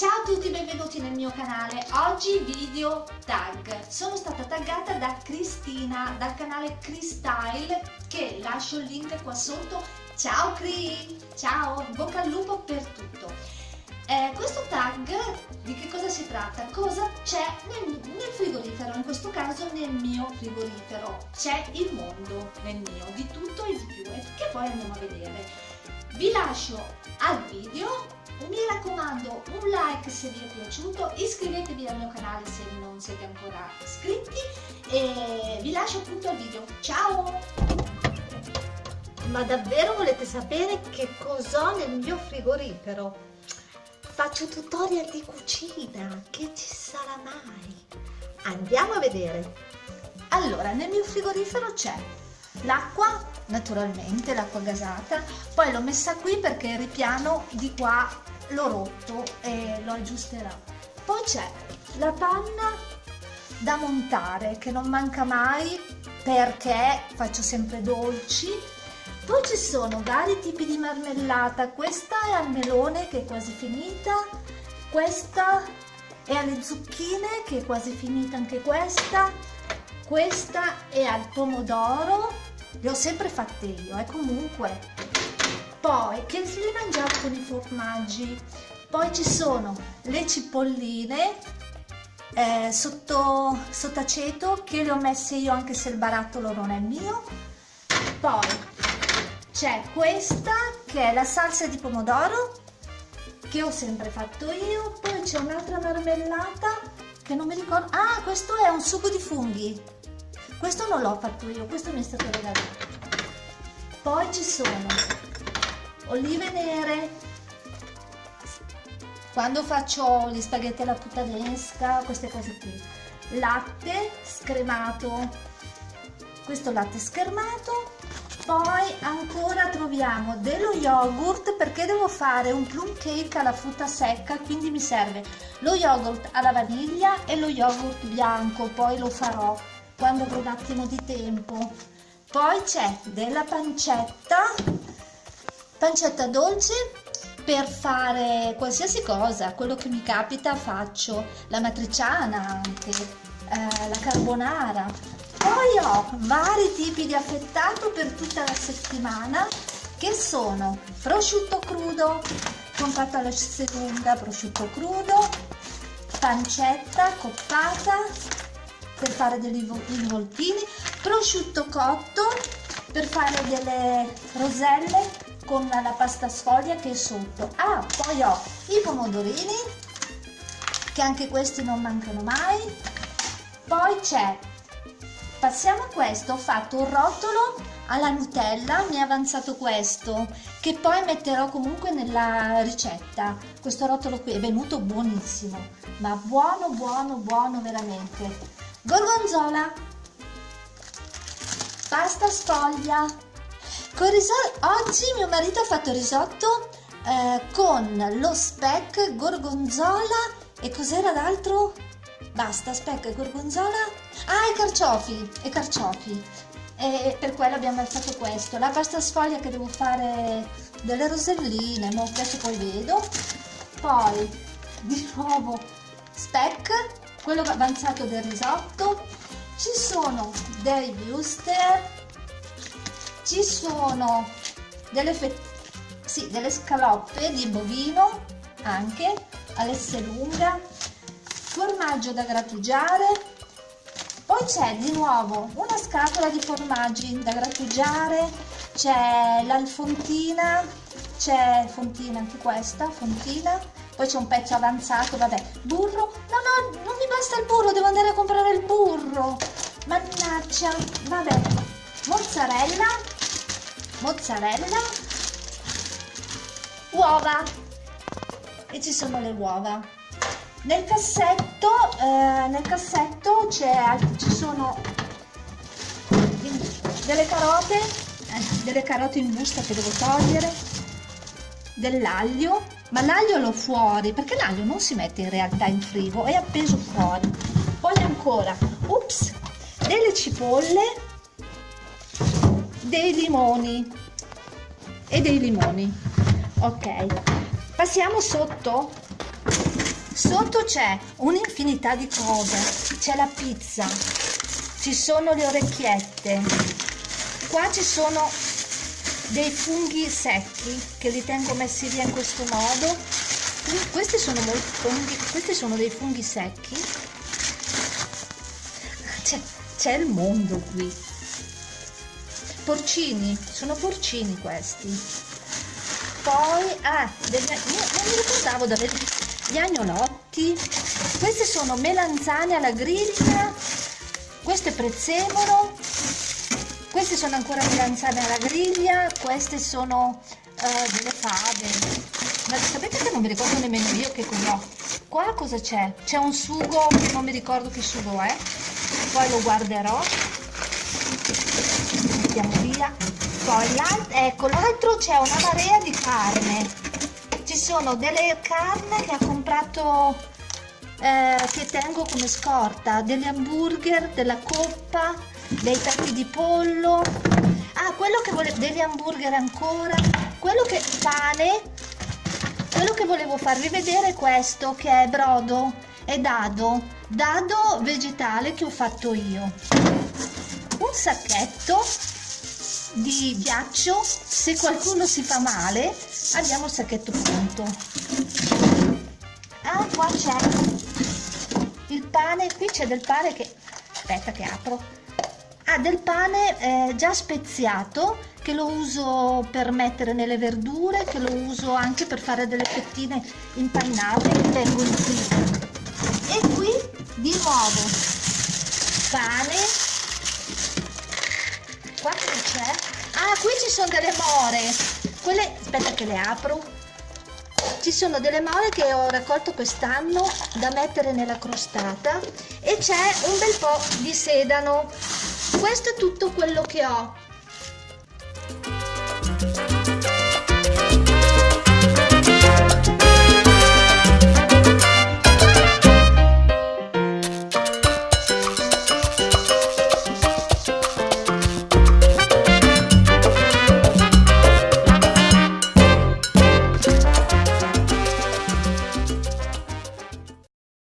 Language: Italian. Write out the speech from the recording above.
Ciao a tutti, benvenuti nel mio canale. Oggi video tag. Sono stata taggata da Cristina dal canale Cristyle che lascio il link qua sotto. Ciao Cri! Ciao, bocca al lupo per tutto. Eh, questo tag di che cosa si tratta? Cosa c'è nel, nel, frigorifero? In questo caso nel mio frigorifero. C'è il mondo nel mio, di tutto e di più, e che poi andiamo a vedere. Vi lascio al video mi raccomando un like se vi è piaciuto, iscrivetevi al mio canale se non siete ancora iscritti e vi lascio appunto al video. Ciao! Ma davvero volete sapere che cos'ho nel mio frigorifero? Faccio tutorial di cucina, che ci sarà mai? Andiamo a vedere. Allora, nel mio frigorifero c'è l'acqua, naturalmente, l'acqua gasata, poi l'ho messa qui perché il ripiano di qua l'ho rotto e lo aggiusterò. Poi c'è la panna da montare che non manca mai perché faccio sempre dolci. Poi ci sono vari tipi di marmellata, questa è al melone che è quasi finita, questa è alle zucchine che è quasi finita anche questa, questa è al pomodoro, le ho sempre fatte io e eh, comunque. Poi che li mangiate con i formaggi. Poi ci sono le cipolline eh, sotto, sotto aceto che le ho messe io anche se il barattolo non è mio. Poi c'è questa che è la salsa di pomodoro che ho sempre fatto io. Poi c'è un'altra marmellata che non mi ricordo. Ah questo è un sugo di funghi questo non l'ho fatto io questo mi è stato regalato. Poi ci sono olive nere. Quando faccio gli spaghetti alla puttanesca queste cose qui. Latte scremato. Questo latte schermato poi ancora troviamo dello yogurt perché devo fare un plum cake alla frutta secca quindi mi serve lo yogurt alla vaniglia e lo yogurt bianco poi lo farò quando avrò un attimo di tempo poi c'è della pancetta pancetta dolce per fare qualsiasi cosa, quello che mi capita faccio, la matriciana anche, eh, la carbonara. Poi ho vari tipi di affettato per tutta la settimana che sono prosciutto crudo, comprato alla lunga, prosciutto crudo, pancetta coppata per fare degli involtini, prosciutto cotto per fare delle roselle con la pasta sfoglia che è sotto. Ah poi ho i pomodorini che anche questi non mancano mai. Poi c'è passiamo a questo ho fatto un rotolo alla nutella mi è avanzato questo che poi metterò comunque nella ricetta. Questo rotolo qui è venuto buonissimo ma buono buono buono veramente gorgonzola pasta sfoglia con oggi mio marito ha fatto risotto eh, con lo speck, gorgonzola e cos'era d'altro? Basta, speck, gorgonzola, ah e carciofi, e carciofi. E per quello abbiamo fatto questo. La pasta sfoglia che devo fare delle roselline, ma adesso poi vedo. Poi di nuovo speck, quello avanzato del risotto. Ci sono dei wuster ci sono delle, sì, delle scaloppe di bovino anche all'esse lunga. Formaggio da grattugiare. Poi c'è di nuovo una scatola di formaggi da grattugiare. C'è l'alfontina c'è fontina anche questa fontina. Poi c'è un pezzo avanzato vabbè burro. No no non mi basta il burro devo andare a comprare il burro. Mannaggia vabbè. Mozzarella. Mozzarella, uova. E ci sono le uova. Nel cassetto, eh, nel cassetto ci sono delle carote, eh, delle carote in busta che devo togliere, dell'aglio, ma l'aglio l'ho fuori perché l'aglio non si mette in realtà in frigo, è appeso fuori. Poi ancora, ups, delle cipolle dei limoni e dei limoni. Ok passiamo sotto. Sotto c'è un'infinità di cose. C'è la pizza ci sono le orecchiette. Qua ci sono dei funghi secchi che li tengo messi via in questo modo. Questi sono, funghi, questi sono dei funghi secchi. C'è il mondo qui. Porcini sono porcini questi. Poi ah, degli, non mi ricordavo da vedere gli agnolotti. Queste sono melanzane alla griglia. Questo è prezzemolo queste sono ancora melanzane alla griglia queste sono uh, delle fave. Ma sapete che non mi ricordo nemmeno io che cos'ho qua cosa c'è? c'è un sugo che non mi ricordo che sugo è. Poi lo guarderò. Mettiamo via. Poi l'altro ecco l'altro c'è una marea di carne. Ci sono delle carne che ha comprato eh, che tengo come scorta degli hamburger della coppa dei tappi di pollo. Ah quello che volevo degli hamburger ancora. Quello che pane. Quello che volevo farvi vedere è questo che è brodo è dado. Dado vegetale che ho fatto io. Un sacchetto di ghiaccio. Se qualcuno si fa male abbiamo il sacchetto pronto. Ah qua c'è il pane. Qui c'è del pane che aspetta che apro ah del pane eh, già speziato che lo uso per mettere nelle verdure che lo uso anche per fare delle fettine impannate che tengo in e qui di nuovo pane qua che c'è? Ah, qui ci sono delle more. Quelle, aspetta che le apro. Ci sono delle more che ho raccolto quest'anno da mettere nella crostata e c'è un bel po' di sedano. Questo è tutto quello che ho.